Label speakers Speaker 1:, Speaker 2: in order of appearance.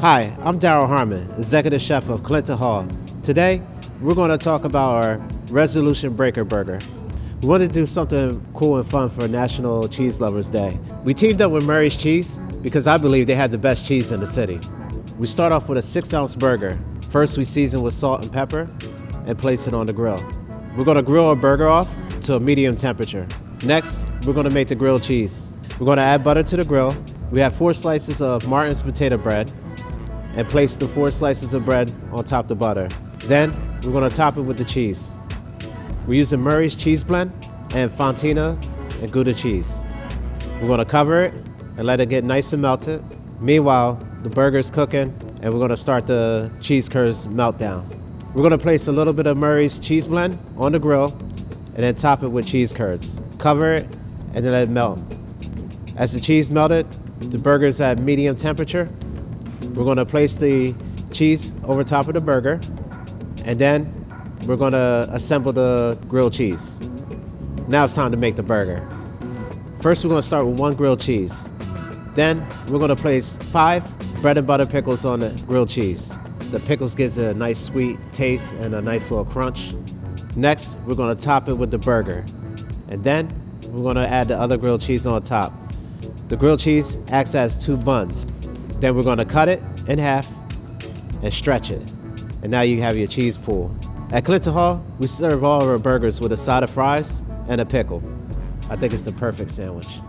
Speaker 1: Hi, I'm Daryl Harmon, Executive Chef of Clinton Hall. Today, we're going to talk about our Resolution Breaker Burger. We wanted to do something cool and fun for National Cheese Lovers Day. We teamed up with Murray's Cheese because I believe they have the best cheese in the city. We start off with a six ounce burger. First, we season with salt and pepper and place it on the grill. We're going to grill our burger off to a medium temperature. Next, we're going to make the grilled cheese. We're going to add butter to the grill. We have four slices of Martin's potato bread, and place the four slices of bread on top of the butter. Then we're gonna top it with the cheese. We're using Murray's cheese blend and Fontina and Gouda cheese. We're gonna cover it and let it get nice and melted. Meanwhile, the burger's cooking and we're gonna start the cheese curds meltdown. We're gonna place a little bit of Murray's cheese blend on the grill and then top it with cheese curds. Cover it and then let it melt. As the cheese melted, the burger's at medium temperature we're gonna place the cheese over top of the burger, and then we're gonna assemble the grilled cheese. Now it's time to make the burger. First, we're gonna start with one grilled cheese. Then, we're gonna place five bread and butter pickles on the grilled cheese. The pickles gives it a nice sweet taste and a nice little crunch. Next, we're gonna top it with the burger. And then, we're gonna add the other grilled cheese on top. The grilled cheese acts as two buns. Then we're gonna cut it in half and stretch it. And now you have your cheese pool. At Clinton Hall, we serve all of our burgers with a side of fries and a pickle. I think it's the perfect sandwich.